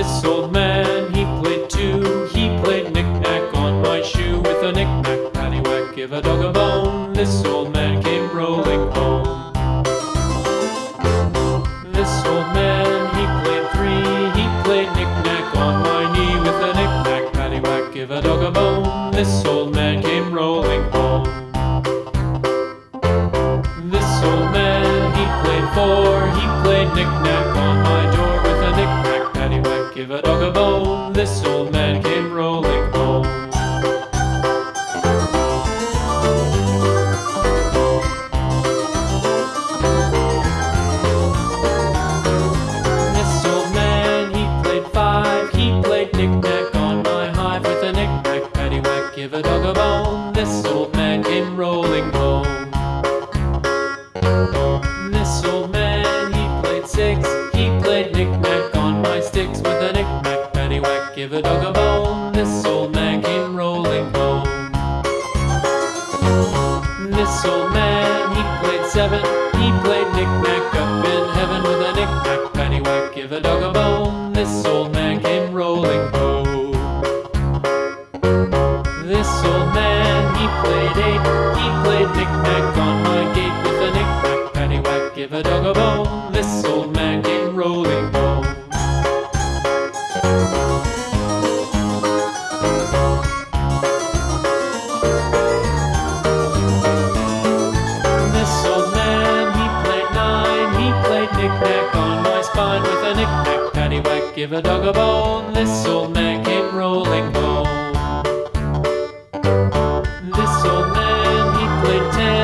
this old man, he played two. He played knick-knack on my shoe with a knick-knack, paddywhack, give a dog a bone. This old man came rolling home. This old man, he played three. He played knick-knack on my knee with a knick-knack, paddywhack, give a dog a bone. This old man came rolling home. This old man, he played four. He played knick-knack on my give a dog a bone. This old a bone. This old man came rolling home. This old man, he played seven. He played knick-knack up in heaven with a knick-knack, paddywhack, give a dog a bone. This old man came rolling home. This old man, he played eight. He played knick-knack on my gate with a knick-knack, paddywhack, give a dog a bone. knick-knack on my spine with a knick-knack paddywhack. Give a dog a bone, this'll make him rolling gold. This old man, he played ten.